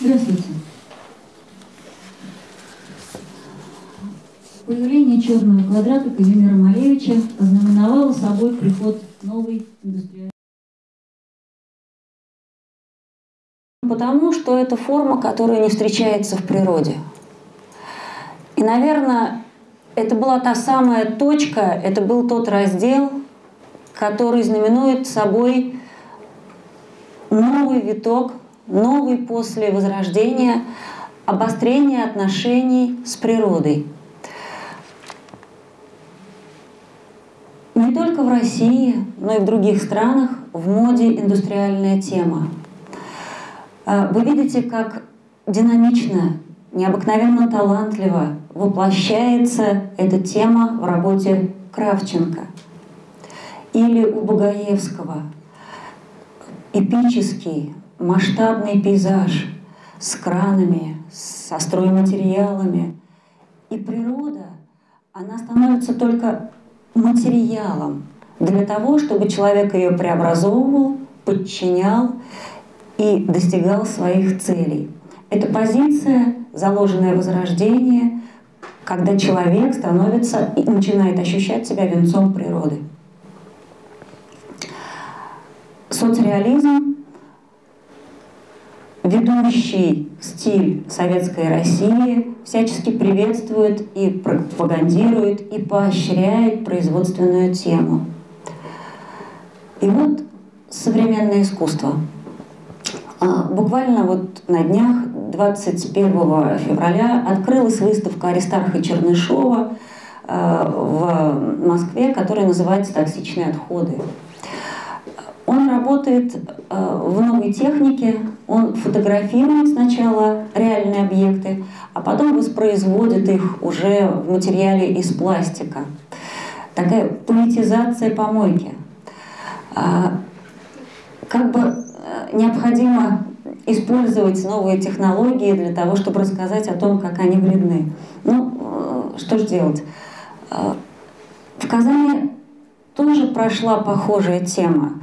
Здравствуйте. Появление черного квадрата Казимира Малевича ознаменовало собой приход новой индустриальной Потому что это форма, которая не встречается в природе. И, наверное, это была та самая точка, это был тот раздел, который знаменует собой новый виток, новый после Возрождения, обострение отношений с природой. Не только в России, но и в других странах в моде индустриальная тема. А, вы видите, как динамично, необыкновенно талантливо воплощается эта тема в работе Кравченко или у Багаевского. Эпический, масштабный пейзаж с кранами, со стройматериалами. И природа, она становится только материалом для того, чтобы человек ее преобразовывал, подчинял и достигал своих целей. Это позиция, заложенная в Возрождение, когда человек становится и начинает ощущать себя венцом природы. Соцреализм ведущий стиль советской России всячески приветствует и пропагандирует и поощряет производственную тему. И вот современное искусство – буквально вот на днях, 21 февраля, открылась выставка Аристарха Чернышова а, в Москве, которая называется «Токсичные отходы». Он работает а, в новой технике, он фотографирует сначала реальные объекты, а потом воспроизводит их уже в материале из пластика. Такая политизация помойки. Как бы необходимо использовать новые технологии для того, чтобы рассказать о том, как они вредны. Ну, э, что же делать? Э, в Казани тоже прошла похожая тема.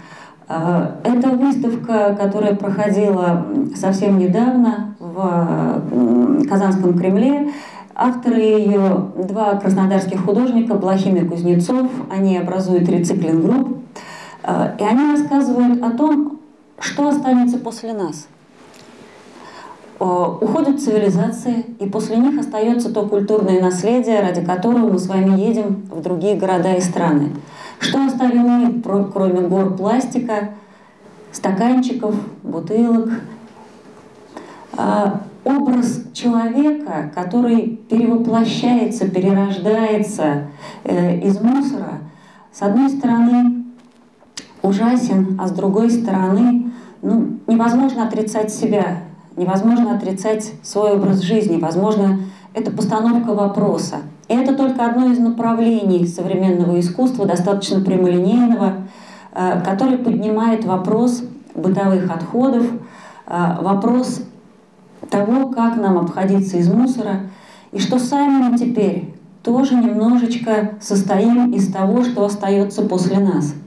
Э, это выставка, которая проходила совсем недавно в Казанском Кремле. Авторы ее – два краснодарских художника, Блохин и Кузнецов. Они образуют рециклинг-групп. И они рассказывают о том, что останется после нас? Уходят цивилизации, и после них остается то культурное наследие, ради которого мы с вами едем в другие города и страны. Что оставим мы, кроме гор пластика, стаканчиков, бутылок? А, образ человека, который перевоплощается, перерождается э, из мусора, с одной стороны, ужасен, а с другой стороны, ну, невозможно отрицать себя, невозможно отрицать свой образ жизни, возможно, это постановка вопроса. И это только одно из направлений современного искусства, достаточно прямолинейного, э, который поднимает вопрос бытовых отходов, э, вопрос того, как нам обходиться из мусора, и что сами мы теперь тоже немножечко состоим из того, что остается после нас –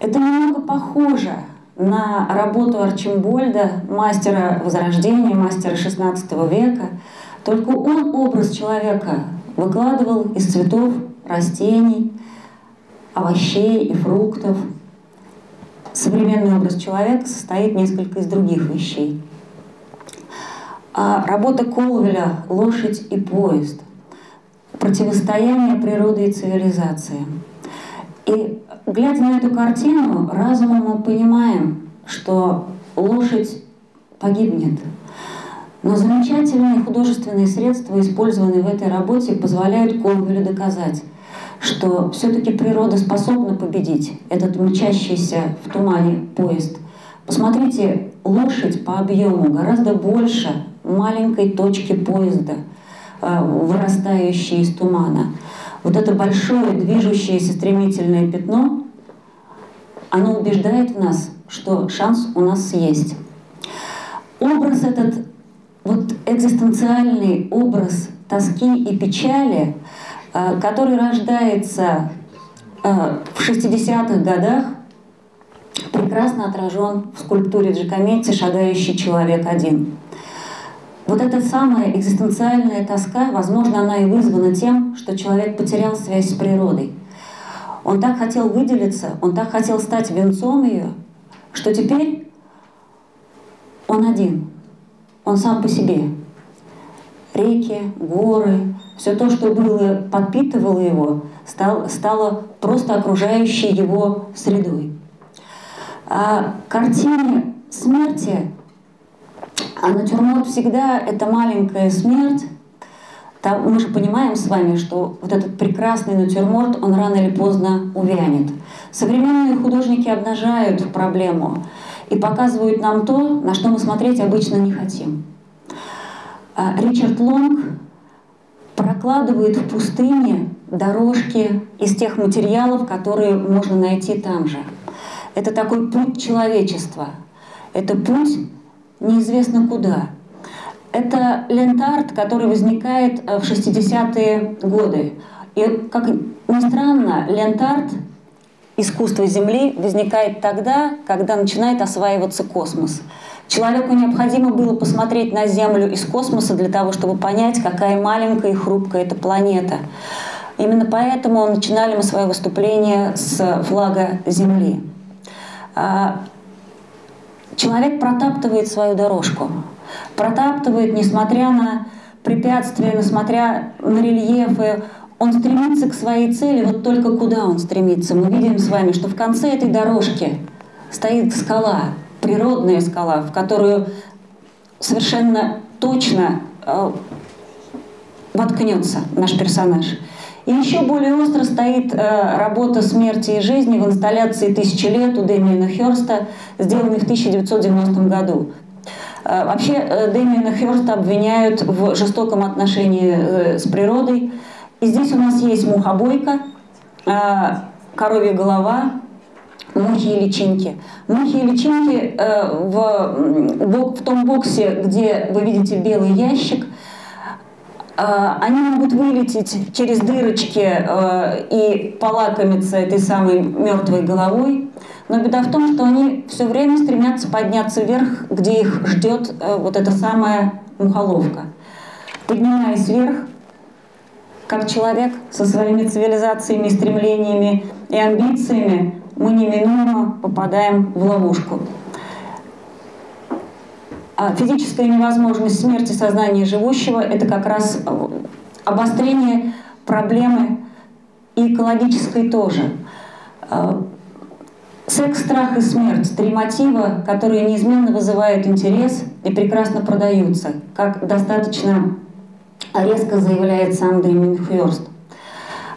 это немного похоже на работу Арчимбольда, мастера Возрождения, мастера XVI века, только он образ человека выкладывал из цветов, растений, овощей и фруктов. Современный образ человека состоит несколько из других вещей. А работа Колвеля «Лошадь и поезд» – противостояние природы и цивилизации. И глядя на эту картину, разумом мы понимаем, что лошадь погибнет. Но замечательные художественные средства, использованные в этой работе, позволяют Колвелю доказать, что все-таки природа способна победить этот мчащийся в тумане поезд. Посмотрите, лошадь по объему гораздо больше маленькой точки поезда, э, вырастающей из тумана вот это большое движущееся стремительное пятно, оно убеждает в нас, что шанс у нас есть. Образ этот, вот экзистенциальный образ тоски и печали, э, который рождается э, в 60-х годах, прекрасно отражен в скульптуре Джакометти «Шагающий человек один». Вот эта самая экзистенциальная тоска, возможно, она и вызвана тем, что человек потерял связь с природой. Он так хотел выделиться, он так хотел стать венцом ее, что теперь он один, он сам по себе. Реки, горы, все то, что было, подпитывало его, стал, стало просто окружающей его средой. А картине смерти а натюрморт всегда это маленькая смерть. Там, мы же понимаем с вами, что вот этот прекрасный натюрморт, он рано или поздно увянет. Современные художники обнажают проблему и показывают нам то, на что мы смотреть обычно не хотим. А Ричард Лонг прокладывает в пустыне дорожки из тех материалов, которые можно найти там же. Это такой путь человечества. Это путь неизвестно куда. Это лентарт, который возникает э, в 60-е годы. И, как ни странно, лентарт искусство Земли возникает тогда, когда начинает осваиваться космос. Человеку необходимо было посмотреть на Землю из космоса для того, чтобы понять, какая маленькая и хрупкая эта планета. Именно поэтому начинали мы свое выступление с флага Земли. Человек протаптывает свою дорожку. Протаптывает, несмотря на препятствия, несмотря на рельефы, он стремится к своей цели, вот только куда он стремится. Мы видим с вами, что в конце этой дорожки стоит скала, природная скала, в которую совершенно точно э, воткнется наш персонаж. И еще более остро стоит э, работа «Смерти и жизни» в инсталляции «Тысячи лет» у Дэмиена Хёрста, сделанной в 1990 году. Э, вообще э, Дэмиена Хёрста обвиняют в жестоком отношении э, с природой. И здесь у нас есть мухобойка, э, коровья голова, мухи и личинки. Мухи и личинки э, в, в том боксе, где вы видите белый ящик – они могут вылететь через дырочки э, и полакомиться этой самой мертвой головой. Но беда в том, что они все время стремятся подняться вверх, где их ждет э, вот эта самая мухоловка. Поднимаясь вверх, как человек со своими цивилизациями, стремлениями и амбициями, мы неминуемо попадаем в ловушку. А физическая невозможность смерти сознания живущего – это как раз э, обострение проблемы и экологической тоже. Э, секс, страх и смерть – три мотива, которые неизменно вызывают интерес и прекрасно продаются, как достаточно резко заявляет сам Дэмин Хёрст.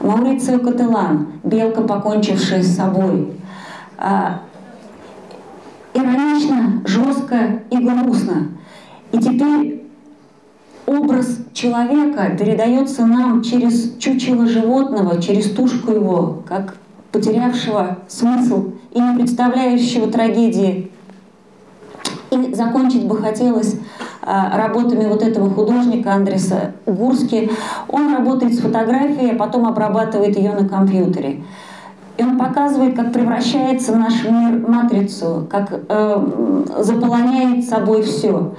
Маурицио Кателан «Белка, покончившая с собой». Иронично, жестко и грустно. И теперь образ человека передается нам через чучело животного, через тушку его, как потерявшего смысл и не представляющего трагедии. И закончить бы хотелось а, работами вот этого художника Андреса Гурски. Он работает с фотографией, а потом обрабатывает ее на компьютере. И он показывает, как превращается наш мир в матрицу, как э, заполоняет собой все.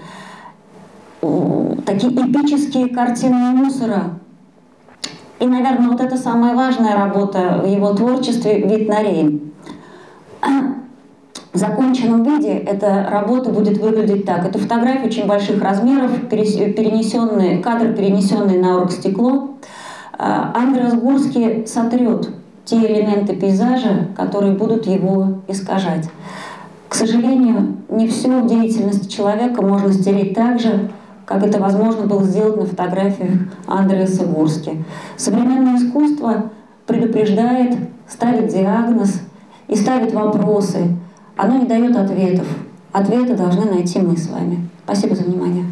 Такие эпические картины мусора. И, наверное, вот это самая важная работа в его творчестве «Вид на Рейн». В законченном виде эта работа будет выглядеть так. Это фотография очень больших размеров, перенесенные, кадр, перенесенный на оргстекло. А, Андрес Гурский сотрет те элементы пейзажа, которые будут его искажать. К сожалению, не все в человека можно стереть так же, как это возможно было сделать на фотографиях Андреаса Гурски. Современное искусство предупреждает, ставит диагноз и ставит вопросы. Оно не дает ответов. Ответы должны найти мы с вами. Спасибо за внимание.